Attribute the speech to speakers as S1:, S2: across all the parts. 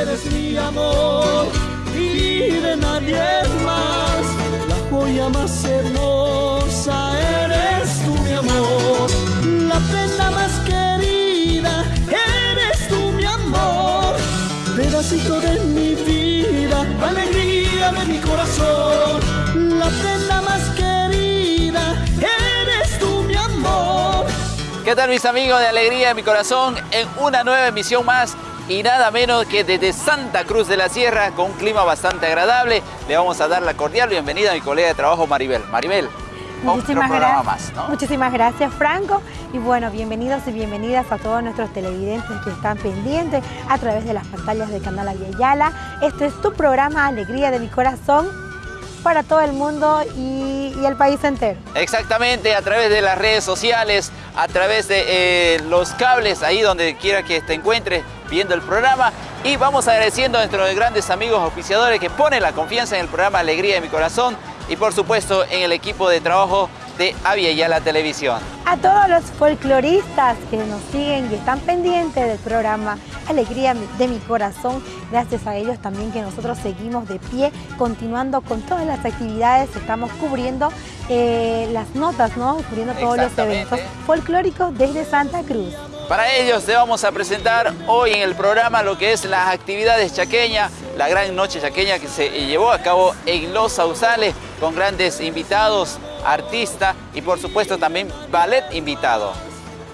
S1: Eres mi amor y de nadie más. La joya más hermosa eres tú, mi amor. La prenda más querida eres tú, mi amor. Pedacito de mi vida, alegría de mi corazón. La prenda más querida eres tú, mi amor.
S2: ¿Qué tal mis amigos de Alegría de mi Corazón? En una nueva emisión más y nada menos que desde Santa Cruz de la Sierra con un clima bastante agradable. Le vamos a dar la cordial bienvenida a mi colega de trabajo Maribel. Maribel,
S3: Muchísimas gracias.
S2: más, ¿no?
S3: Muchísimas gracias, Franco. Y bueno, bienvenidos y bienvenidas a todos nuestros televidentes que están pendientes a través de las pantallas del canal Aviala. Este es tu programa Alegría de mi Corazón para todo el mundo y, y el país entero.
S2: Exactamente, a través de las redes sociales, a través de eh, los cables, ahí donde quiera que te encuentres viendo el programa. Y vamos agradeciendo a nuestros grandes amigos oficiadores que ponen la confianza en el programa Alegría de mi Corazón y por supuesto en el equipo de trabajo de Avia Yala Televisión.
S3: A todos los folcloristas que nos siguen y están pendientes del programa Alegría de mi Corazón, gracias a ellos también que nosotros seguimos de pie, continuando con todas las actividades, estamos cubriendo eh, las notas, ¿no? Cubriendo todos los eventos folclóricos desde Santa Cruz.
S2: Para ellos te vamos a presentar hoy en el programa lo que es las actividades chaqueñas, la gran noche chaqueña que se llevó a cabo en Los Sausales con grandes invitados, artistas y por supuesto también ballet invitado.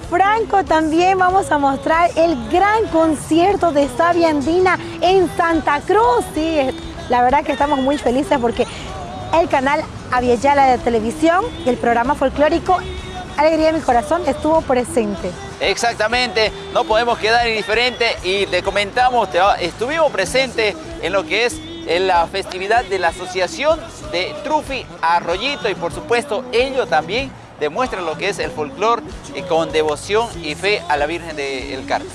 S3: Franco, también vamos a mostrar el gran concierto de Sabia Andina en Santa Cruz. Sí, la verdad que estamos muy felices porque el canal Aviala de Televisión y el programa folclórico Alegría de mi Corazón estuvo presente.
S2: Exactamente, no podemos quedar indiferentes y le comentamos, te- estuvimos presentes en lo que es en la festividad de la Asociación de Trufi Arroyito y por supuesto ellos también demuestran lo que es el folclore eh, con devoción y fe a la Virgen del Carmen.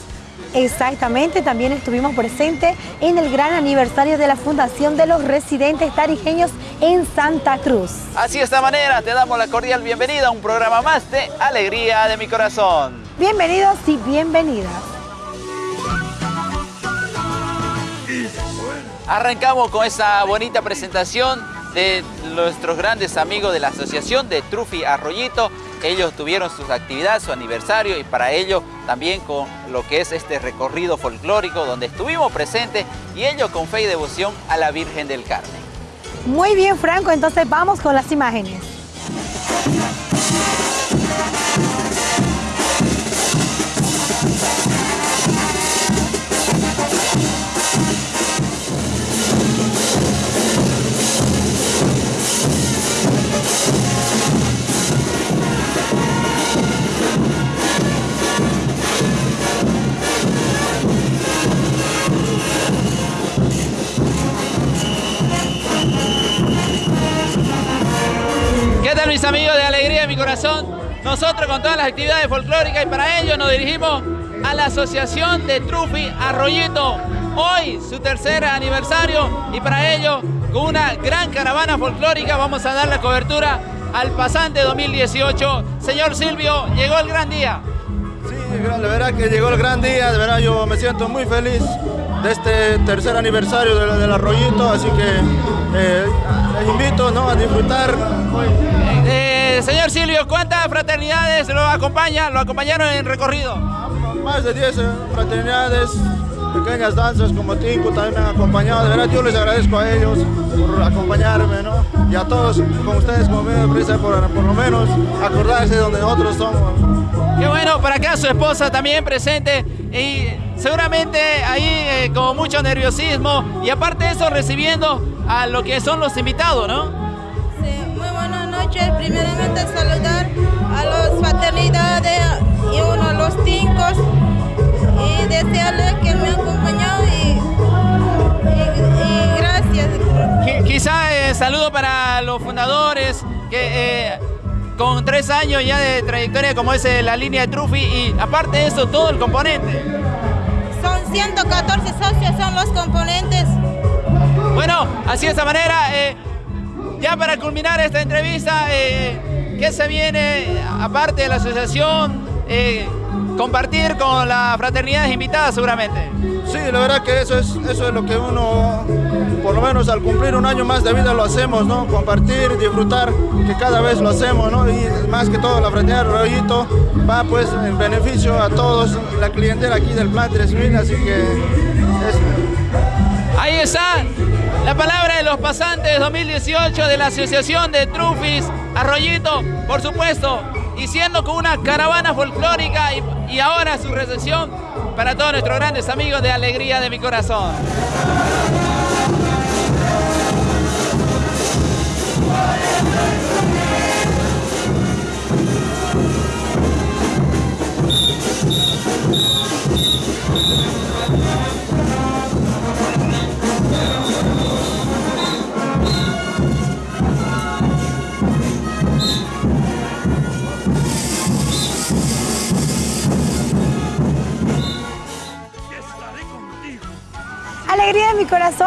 S3: Exactamente, también estuvimos presentes en el gran aniversario de la Fundación de los Residentes Tarijeños en Santa Cruz.
S2: Así de esta manera te damos la cordial bienvenida a un programa más de Alegría de mi Corazón.
S3: Bienvenidos y bienvenidas.
S2: Arrancamos con esa bonita presentación de nuestros grandes amigos de la Asociación de Trufi Arroyito. Ellos tuvieron sus actividades, su aniversario y para ello también con lo que es este recorrido folclórico donde estuvimos presentes y ellos con fe y devoción a la Virgen del Carmen.
S3: Muy bien, Franco, entonces vamos con las imágenes.
S2: Amigos de Alegría de mi Corazón? Nosotros con todas las actividades folclóricas y para ello nos dirigimos a la Asociación de Trufi Arroyito. Hoy su tercer aniversario y para ello con una gran caravana folclórica vamos a dar la cobertura al pasante 2018. Señor Silvio, llegó el gran día.
S4: Sí, la verdad que llegó el gran día, de verdad yo me siento muy feliz de este tercer aniversario del, Arroyito, así que eh, invito ¿no? a disfrutar.
S2: Eh, señor Silvio, ¿cuántas fraternidades lo acompañan? ¿Lo acompañaron en el recorrido?
S4: Más de 10 eh, fraternidades, pequeñas danzas como Tinku también me han acompañado, de verdad yo les agradezco a ellos por acompañarme, ¿no? Y a todos, con ustedes como medio de prisa, por, por lo menos acordarse de donde nosotros somos.
S2: Qué bueno, para acá su esposa también presente y seguramente ahí eh, con mucho nerviosismo y aparte de eso recibiendo a lo que son los invitados, ¿no?
S5: Noches. Primeramente saludar a las fraternidades y uno a los tincos y desearles que me han acompañado y, y- y gracias.
S2: Qui- Quizá eh, saludo para los fundadores que eh, con tres años ya de trayectoria como es eh, la línea de Trufi y aparte de eso todo el componente.
S5: Son 114 socios, son los componentes.
S2: Bueno, así de esta manera, eh, ya para culminar esta entrevista, eh, ¿qué se viene aparte de la asociación? Eh, compartir con las fraternidades invitadas seguramente.
S4: Sí, la verdad que eso es, eso es lo que uno, por lo menos al cumplir un año más de vida lo hacemos, ¿no? Compartir, disfrutar, que cada vez lo hacemos, ¿no? Y más que todo la fraternidad Rollito va pues en beneficio a todos, la clientela aquí del Plan 3000, así que
S2: Ahí está la palabra de los pasantes 2018 de la Asociación de Trufis Arroyito, por supuesto, y siendo con una caravana folclórica y, y ahora su recepción para todos nuestros grandes amigos de Alegría de mi Corazón.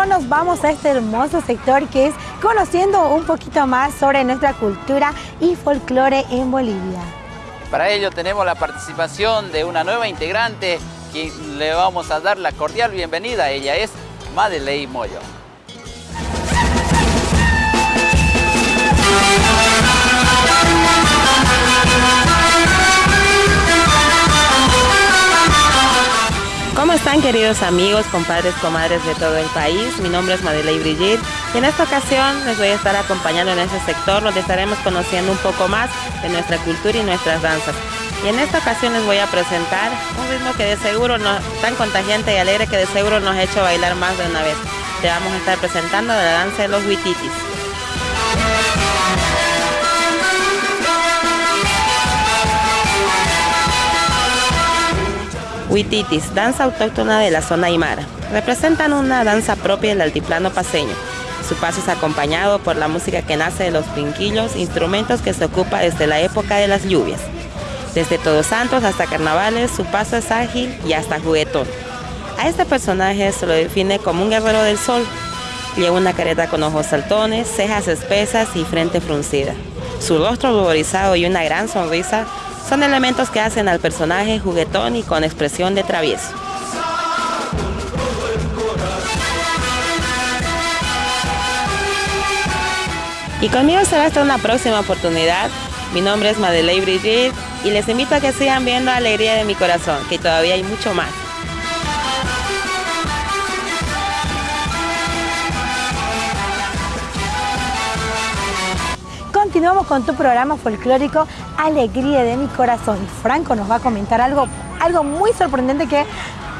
S3: Nos vamos a este hermoso sector que es conociendo un poquito más sobre nuestra cultura y folclore en Bolivia.
S2: Para ello tenemos la participación de una nueva integrante quien le vamos a dar la cordial bienvenida. Ella es Madeleine Moyo.
S6: Queridos amigos, compadres, comadres de todo el país? Mi nombre es Madeleine Brigitte y en esta ocasión les voy a estar acompañando en este sector donde estaremos conociendo un poco más de nuestra cultura y nuestras danzas. Y en esta ocasión les voy a presentar un ritmo que de seguro no tan contagiante y alegre que de seguro nos ha hecho bailar más de una vez. Te vamos a estar presentando la danza de los huititis. Huititis, danza autóctona de la zona aymara. Representan una danza propia del altiplano paseño. Su paso es acompañado por la música que nace de los pinquillos, instrumentos que se ocupa desde la época de las lluvias. Desde Todos Santos hasta Carnavales, su paso es ágil y hasta juguetón. A este personaje se lo define como un guerrero del sol. Lleva una careta con ojos saltones, cejas espesas y frente fruncida. Su rostro ruborizado y una gran sonrisa son elementos que hacen al personaje juguetón y con expresión de travieso. Y conmigo será hasta una próxima oportunidad. Mi nombre es Madeleine Brigitte y les invito a que sigan viendo Alegría de mi Corazón, que todavía hay mucho más.
S3: Continuamos con tu programa folclórico Alegría de mi Corazón. Franco nos va a comentar algo, algo muy sorprendente que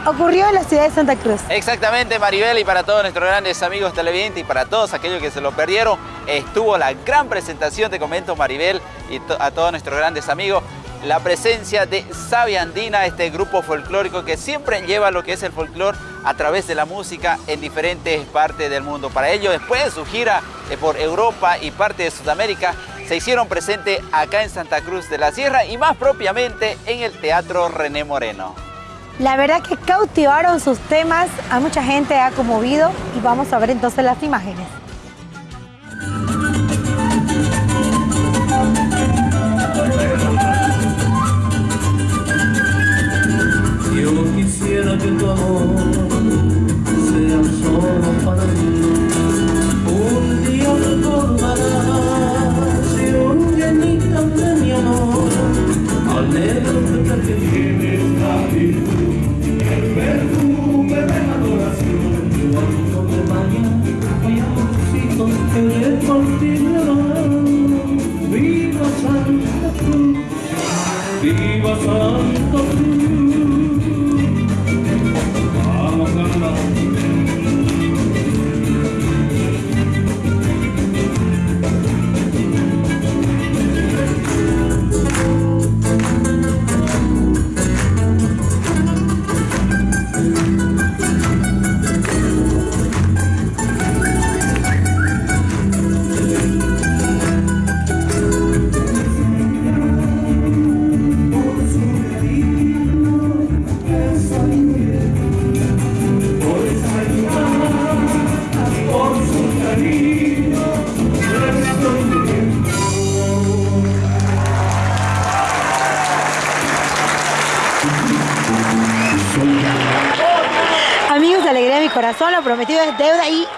S3: ocurrió en la ciudad de Santa Cruz.
S2: Exactamente, Maribel, y para todos nuestros grandes amigos televidentes y para todos aquellos que se lo perdieron, estuvo la gran presentación, te comento Maribel, y a todos nuestros grandes amigos, la presencia de Sabia Andina, este grupo folclórico que siempre lleva lo que es el folclor a través de la música en diferentes partes del mundo. Para ello, después de su gira eh, por Europa y parte de Sudamérica, se hicieron presente acá en Santa Cruz de la Sierra y más propiamente en el Teatro René Moreno.
S3: La verdad que cautivaron sus temas, a mucha gente ha conmovido y vamos a ver entonces las imágenes.
S1: Yo quisiera que tu amor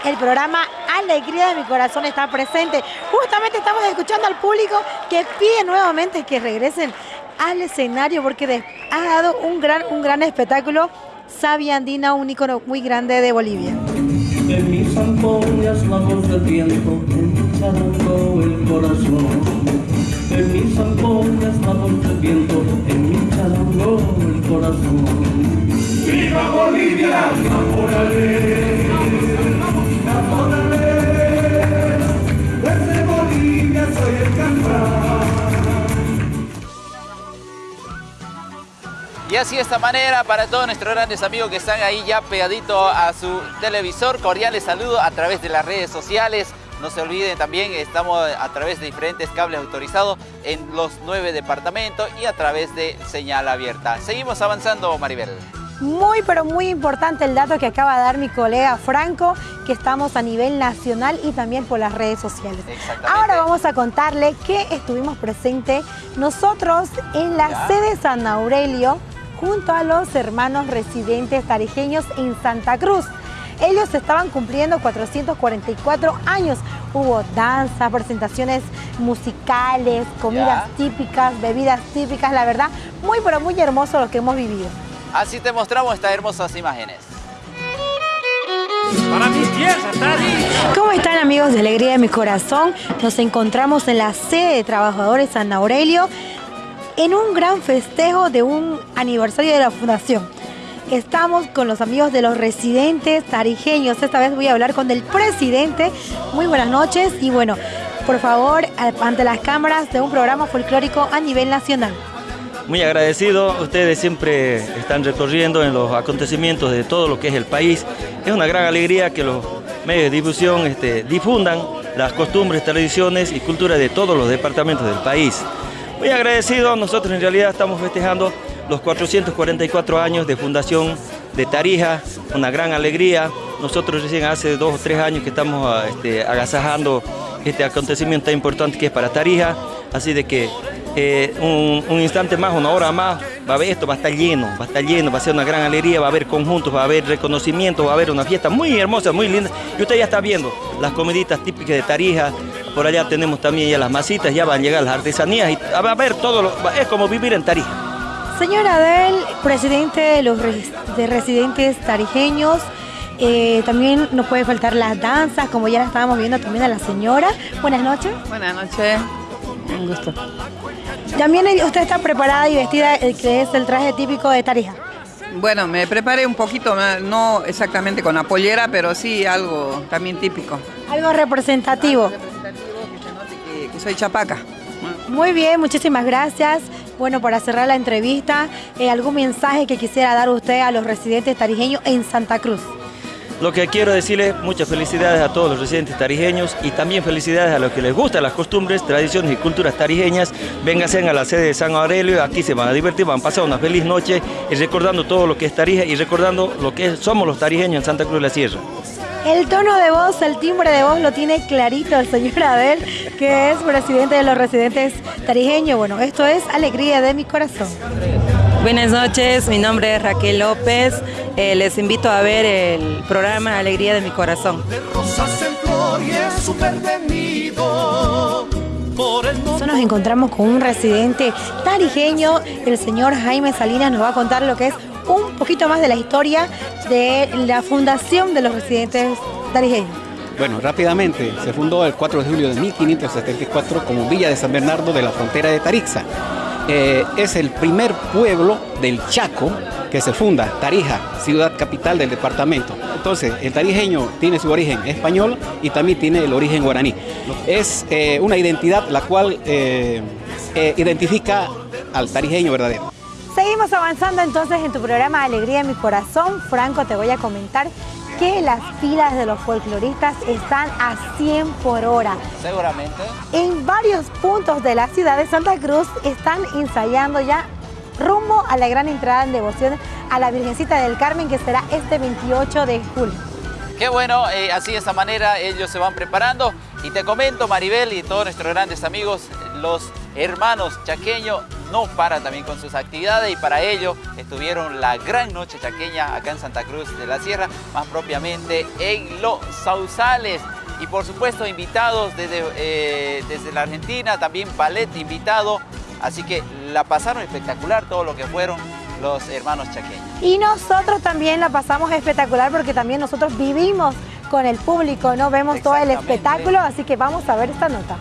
S1: el
S3: programa Alegría de mi corazón está presente. Justamente estamos escuchando al público que pide nuevamente que regresen al escenario porque ha dado un gran, un gran espectáculo. Sabia Andina, un ícono muy grande de Bolivia.
S1: En mis ampollas la voz del viento, en el corazón. En mis ampollas la voz del viento, en mi charango el corazón. ¡Viva Bolivia! ¡Amorale!
S2: Así de esta manera, para todos nuestros grandes amigos que están ahí ya pegadito a su televisor, cordiales saludos a través de las redes sociales. No se olviden también, estamos a través de diferentes cables autorizados en los nueve departamentos y a través de señal abierta. Seguimos avanzando, Maribel.
S3: Muy, pero muy importante el dato que acaba de dar mi colega Franco, que estamos a nivel nacional y también por las redes sociales. Ahora vamos a contarle que estuvimos presentes nosotros en la sede San Aurelio, junto a los hermanos residentes tarijeños en Santa Cruz. Ellos estaban cumpliendo 444 años. Hubo danza, presentaciones musicales, comidas típicas, bebidas típicas. La verdad, muy pero muy hermoso lo que hemos vivido.
S2: Así te mostramos estas hermosas imágenes.
S1: Para mi tierra,
S3: ¿Cómo están amigos de Alegría de mi Corazón? Nos encontramos en la sede de Trabajadores San Aurelio en un gran festejo de un aniversario de la fundación. Estamos con los amigos de los residentes tarijeños. Esta vez voy a hablar con el presidente. Muy buenas noches y bueno, por favor, ante las cámaras de un programa folclórico a nivel nacional.
S7: Muy agradecido, ustedes siempre están recorriendo en los acontecimientos de todo lo que es el país. Es una gran alegría que los medios de difusión este, difundan las costumbres, tradiciones y cultura de todos los departamentos del país. Muy agradecido, nosotros en realidad estamos festejando los 444 años de fundación de Tarija, una gran alegría. Nosotros recién hace dos o tres años que estamos ah, este, agasajando este acontecimiento tan importante que es para Tarija, así de que eh, un, instante más, una hora más, va a haber esto, va a estar lleno, va a estar lleno, va a ser una gran alegría, va a haber conjuntos, va a haber reconocimiento, va a haber una fiesta muy hermosa, muy linda. Y usted ya está viendo las comiditas típicas de Tarija, por allá tenemos también ya las masitas, ya van a llegar las artesanías y va a haber todo, es como vivir en Tarija.
S3: Señora Adel, presidente de los de residentes tarijeños, eh, también nos puede faltar las danzas, como ya la estábamos viendo también a la señora. Buenas noches.
S8: Buenas noches, un gusto.
S3: También usted está preparada y vestida, el que es el traje típico de Tarija.
S8: Bueno, me preparé un poquito, no exactamente con la pollera, pero sí algo también típico.
S3: Algo representativo. Algo
S8: representativo soy chapaca.
S3: Muy bien, muchísimas gracias. Bueno, para cerrar la entrevista, eh, ¿algún mensaje que quisiera dar usted a los residentes tarijeños en Santa Cruz?
S7: Lo que quiero decirles, muchas felicidades a todos los residentes tarijeños y también felicidades a los que les gustan las costumbres, tradiciones y culturas tarijeñas. Vénganse a la sede de San Aurelio, aquí se van a divertir, van a pasar una feliz noche y recordando todo lo que es Tarija y recordando lo que somos los tarijeños en Santa Cruz de la Sierra.
S3: El tono de voz, el timbre de voz lo tiene clarito el señor Abel, que es presidente de los residentes tarijeños. Bueno, esto es Alegría de mi corazón.
S6: Buenas noches, mi nombre es Raquel López. Eh, les invito a ver el programa Alegría de mi corazón.
S3: nos encontramos con un residente tarijeño, el señor Jaime Salinas nos va a contar lo que es un poquito más de la historia de la fundación de los residentes tarijeños.
S9: Bueno, rápidamente, se fundó el 4 de julio de 1574 como Villa de San Bernardo de la frontera de Tarixa. Eh, es el primer pueblo del Chaco que se funda, Tarija, ciudad capital del departamento. Entonces, el tarijeño tiene su origen español y también tiene el origen guaraní. Es eh, una identidad la cual eh, identifica al tarijeño verdadero.
S3: Seguimos avanzando entonces en tu programa Alegría de mi Corazón. Franco, te voy a comentar que las filas de los folcloristas están a 100 por hora.
S2: Seguramente.
S3: En varios puntos de la ciudad de Santa Cruz están ensayando ya rumbo a la gran entrada en devoción a la Virgencita del Carmen que será este 28 de julio.
S2: Qué bueno, eh, así de esta manera ellos se van preparando. Y te comento, Maribel y todos nuestros grandes amigos, los hermanos chaqueños no para también con sus actividades y para ello estuvieron la gran noche chaqueña acá en Santa Cruz de la Sierra, más propiamente en Los Sausales. Y por supuesto invitados desde, eh, desde la Argentina, también ballet invitado, así que la pasaron espectacular todo lo que fueron los hermanos chaqueños.
S3: Y nosotros también la pasamos espectacular porque también nosotros vivimos con el público, ¿no? Vemos todo el espectáculo, así que vamos a ver esta nota.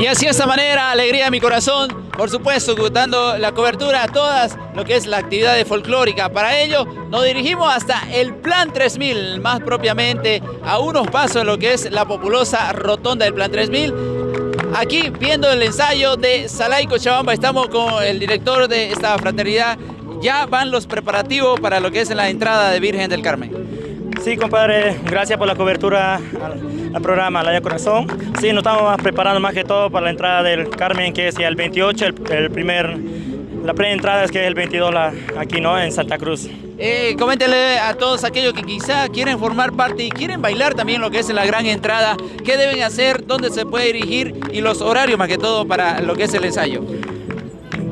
S2: Y así de esta manera, alegría de mi corazón, por supuesto, dando la cobertura a todas lo que es la actividad de folclórica. Para ello, nos dirigimos hasta el Plan 3000, más propiamente a unos pasos de lo que es la populosa rotonda del Plan 3000. Aquí, viendo el ensayo de Salay Cochabamba, estamos con el director de esta fraternidad. Ya van los preparativos para lo que es la entrada de Virgen del Carmen.
S10: Sí, compadre, gracias por la cobertura al, programa La Corazón. Sí, nos estamos preparando más que todo para la entrada del Carmen, que es el 28, el, primer, la pre-entrada es que es el 22 aquí, ¿no? En Santa Cruz.
S2: Eh, coméntele a todos aquellos que quizá quieren formar parte y quieren bailar también lo que es la gran entrada, qué deben hacer, dónde se puede dirigir y los horarios más que todo para lo que es el ensayo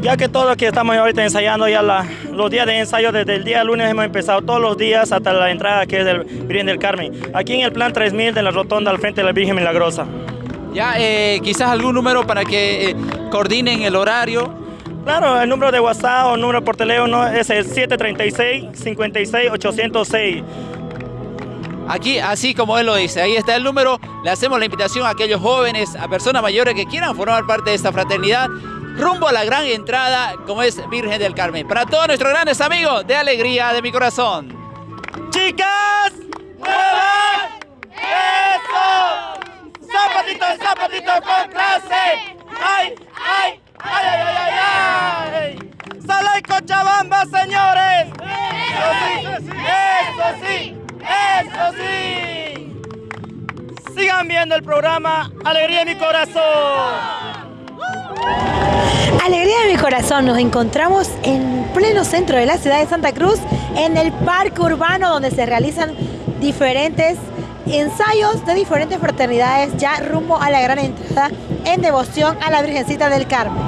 S10: ya que todos que estamos ahorita ensayando ya los días de ensayo desde el día lunes hemos empezado todos los días hasta la entrada que es del Virgen del Carmen. Aquí en el plan 3000 de la rotonda al frente de la Virgen Milagrosa.
S2: Ya, eh, quizás algún número para que eh, coordinen el horario.
S10: Claro, el número de WhatsApp o número por teléfono es el 736-56-806.
S2: Aquí, así como él lo dice, ahí está el número. Le hacemos la invitación a aquellos jóvenes, a personas mayores que quieran formar parte de esta fraternidad rumbo a la gran entrada como es Virgen del Carmen. Para todos nuestros grandes amigos, de alegría de mi corazón.
S10: ¡Chicas! ¡Muevan! ¡Eso! ¡Zapatito, zapatito con clase! ¡Ay, ay, ay, ay, ay, ay! ay! ¡Sala señores! ¡Eso sí! ¡Eso sí! ¡Eso sí! Sigan viendo el programa Alegría de mi corazón.
S3: Alegría de mi corazón, nos encontramos en pleno centro de la ciudad de Santa Cruz, en el parque urbano donde se realizan diferentes ensayos de diferentes fraternidades ya rumbo a la gran entrada en devoción a la Virgencita del Carmen.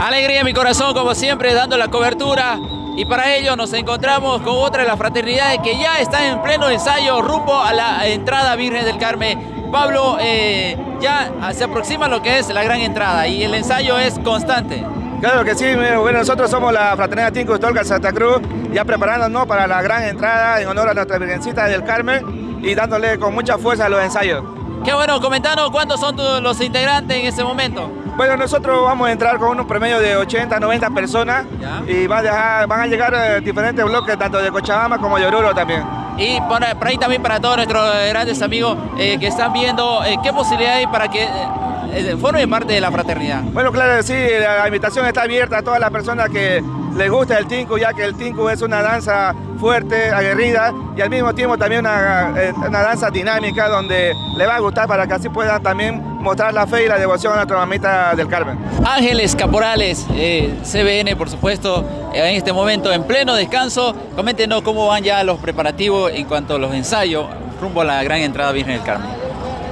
S2: Alegría de mi corazón, como siempre, dando la cobertura y para ello nos encontramos con otra de las fraternidades que ya está en pleno ensayo rumbo a la entrada Virgen del Carmen Pablo, eh, ya se aproxima lo que es la gran entrada y el ensayo es constante.
S4: Claro que sí, bueno, nosotros somos la Fraternidad Tinco Tolca Santa Cruz, ya preparándonos para la gran entrada en honor a nuestra Virgencita del Carmen y dándole con mucha fuerza a los ensayos.
S2: Qué bueno, comentanos cuántos son los integrantes en este momento.
S4: Bueno, nosotros vamos a entrar con un promedio de 80, 90 personas y van a, llegar eh, diferentes bloques, tanto de Cochabamba como de Oruro también.
S2: Y por, ahí también para todos nuestros grandes amigos eh, que están viendo, eh, ¿qué posibilidad hay para que formen parte de la fraternidad?
S4: Bueno, claro, sí, la invitación está abierta a todas las personas que les gusta el tinku, ya que el tinku es una danza fuerte, aguerrida y al mismo tiempo también una, una danza dinámica donde le va a gustar para que así puedan también mostrar la fe y la devoción a nuestra mamita del Carmen.
S2: Ángeles Caporales, eh, CBN por supuesto, en este momento en pleno descanso. Coméntenos cómo van ya los preparativos en cuanto a los ensayos rumbo a la gran entrada Virgen del Carmen.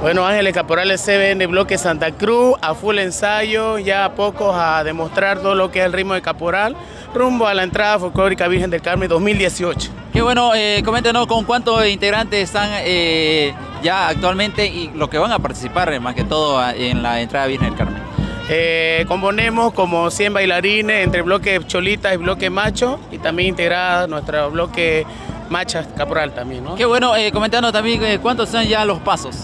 S11: Bueno, Ángeles Caporales CBN Bloque Santa Cruz, a full ensayo, ya a pocos a demostrar todo lo que es el ritmo de Caporal, rumbo a la entrada folclórica Virgen del Carmen 2018.
S2: Qué bueno, eh, coméntenos con cuántos integrantes están eh, ya actualmente y los que van a participar más que todo en la entrada Virgen del Carmen.
S11: Eh, componemos como 100 bailarines entre bloque cholita y bloque macho y también integrada nuestro bloque macha caporal también. ¿no?
S2: Qué bueno, eh, comentando también eh, cuántos son ya los pasos.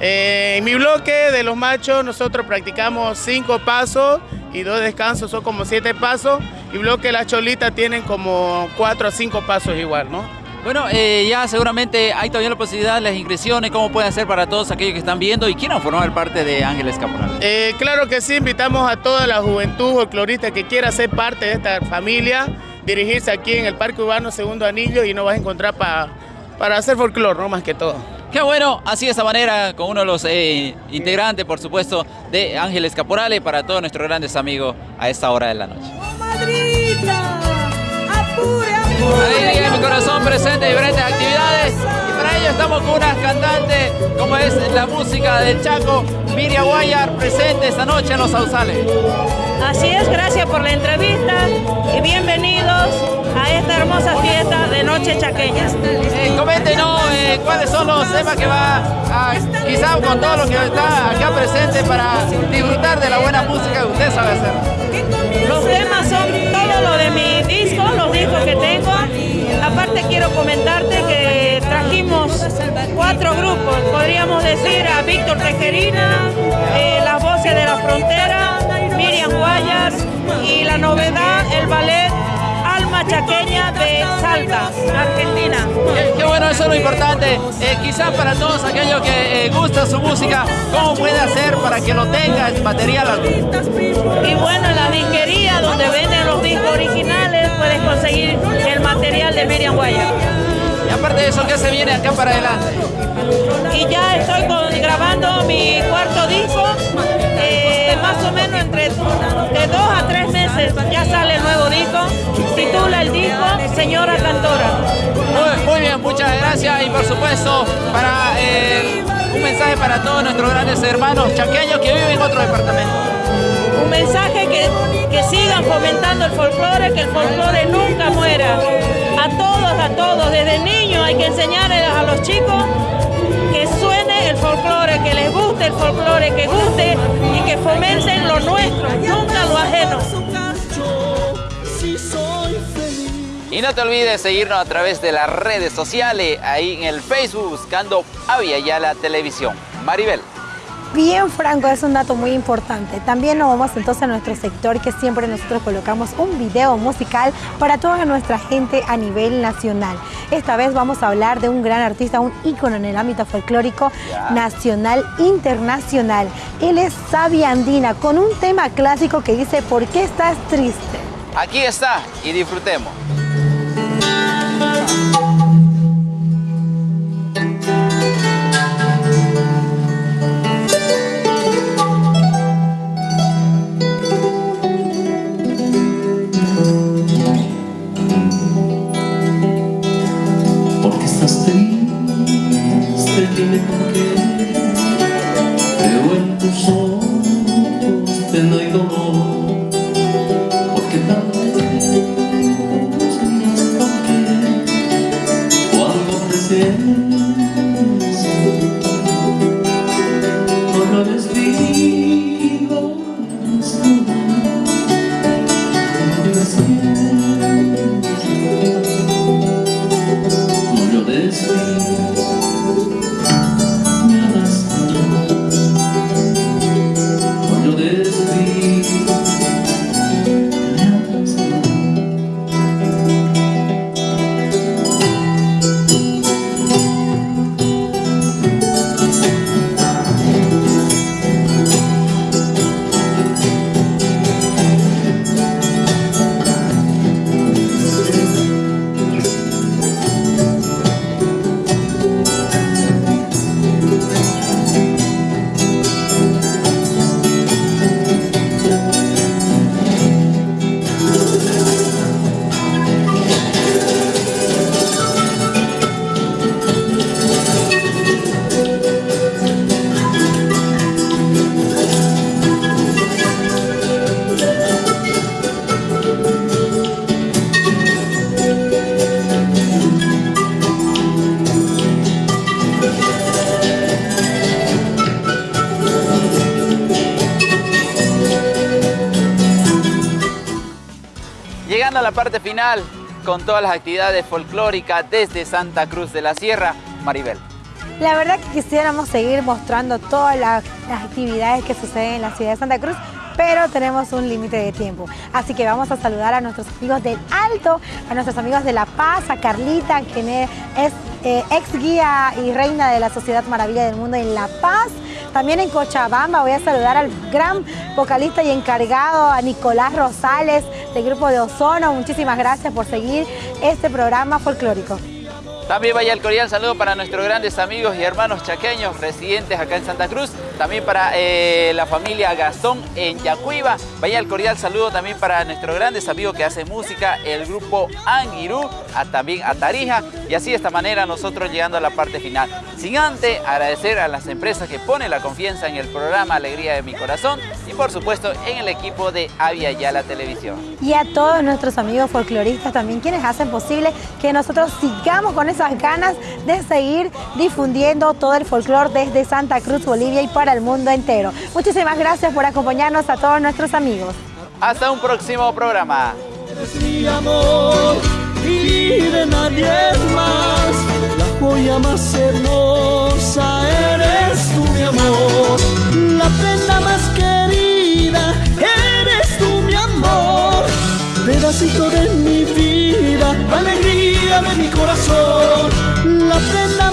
S11: Eh, en mi bloque de los machos nosotros practicamos cinco pasos y dos descansos, son como siete pasos. Y bloque de las cholitas tienen como cuatro a cinco pasos igual, ¿no?
S2: Bueno, eh, ya seguramente hay todavía la posibilidad de las inscripciones, cómo pueden hacer para todos aquellos que están viendo y quieran formar parte de Ángeles Caporal.
S11: Eh, claro que sí, invitamos a toda la juventud folclorista que quiera ser parte de esta familia, dirigirse aquí en el Parque Urbano Segundo Anillo y nos vas a encontrar para hacer folclore, ¿no? Más que todo.
S2: Qué bueno, así de esta manera, con uno de los eh, integrantes, por supuesto, de Ángeles Caporales, para todos nuestros grandes amigos a esta hora de la noche.
S3: ¡Oh,
S2: Alegría mi corazón presente diferentes actividades y para ello estamos con unas cantantes como es la música del Chaco, Miriam Guayar, presente esta noche en Los Sausales.
S12: Así es, gracias por la entrevista y bienvenidos a esta hermosa fiesta de Noche Chaqueña.
S2: Eh, coméntenos eh, cuáles son los temas que va a, quizá con todo lo que está acá presente para disfrutar de la buena música que usted sabe hacer.
S12: Los temas son todo lo de mi disco, comentarte que trajimos cuatro grupos, podríamos decir a Víctor Tejerina, eh, Las Voces de la Frontera, Miriam Guayas y la novedad, el ballet Alma Chaqueña de Salta, Argentina.
S2: Qué, bueno, eso es lo importante. Eh, quizás para todos aquellos que eh, gusta su música, ¿cómo puede hacer para que lo tenga el material?
S12: Y bueno, en la disquería donde venden los discos originales puedes conseguir el material de Miriam Guayas.
S2: Y aparte de eso, ¿qué se viene acá para adelante?
S12: Y ya estoy grabando mi cuarto disco, eh, más o menos entre de dos a tres meses ya sale el nuevo disco, titula el disco Señora Cantora.
S2: Muy, bien, muchas gracias y por supuesto para eh, un mensaje para todos nuestros grandes hermanos chaqueños que viven en otro departamento.
S12: Un mensaje que, que sigan fomentando el folclore, que el folclore nunca muera. A todos, a todos, desde niños hay que enseñarles a los chicos que suene el folclore, que les guste el folclore, que guste y que fomenten lo nuestro, nunca lo ajeno.
S2: Y no te olvides seguirnos a través de las redes sociales, ahí en el Facebook buscando Avia Yala Televisión. Maribel.
S3: Bien, Franco, es un dato muy importante. También nos vamos entonces a nuestro sector que siempre nosotros colocamos un video musical para toda nuestra gente a nivel nacional. Esta vez vamos a hablar de un gran artista, un ícono en el ámbito folclórico nacional, internacional. Él es Sabia Andina con un tema clásico que dice ¿Por qué estás triste?
S2: Aquí está y disfrutemos. Final con todas las actividades folclóricas desde Santa Cruz de la Sierra, Maribel.
S3: La verdad que quisiéramos seguir mostrando todas las, las actividades que suceden en la ciudad de Santa Cruz, pero tenemos un límite de tiempo. Así que vamos a saludar a nuestros amigos del Alto, a nuestros amigos de La Paz, a Carlita, quien es eh, ex guía y reina de la Sociedad Maravilla del Mundo en La Paz. También en Cochabamba voy a saludar al gran vocalista y encargado, a Nicolás Rosales del grupo de Ozono. Muchísimas gracias por seguir este programa folclórico.
S2: También vaya el cordial saludo para nuestros grandes amigos y hermanos chaqueños residentes acá en Santa Cruz. También para eh, la familia Gastón en Yacuiba. Vaya el cordial saludo también para nuestros grandes amigos que hacen música, el grupo Anguirú, a, también a Tarija. Y así de esta manera nosotros llegando a la parte final. Sin antes agradecer a las empresas que ponen la confianza en el programa Alegría de mi Corazón por supuesto en el equipo de Avia Yala Televisión.
S3: Y a todos nuestros amigos folcloristas también quienes hacen posible que nosotros sigamos con esas ganas de seguir difundiendo todo el folclore desde Santa Cruz, Bolivia y para el mundo entero. Muchísimas gracias por acompañarnos a todos nuestros amigos.
S2: Hasta un próximo programa.
S1: Eres mi amor y de nadie más. La joya más hermosa eres tú, mi amor. La prenda más Pedacito de mi vida, alegría de mi corazón. La prenda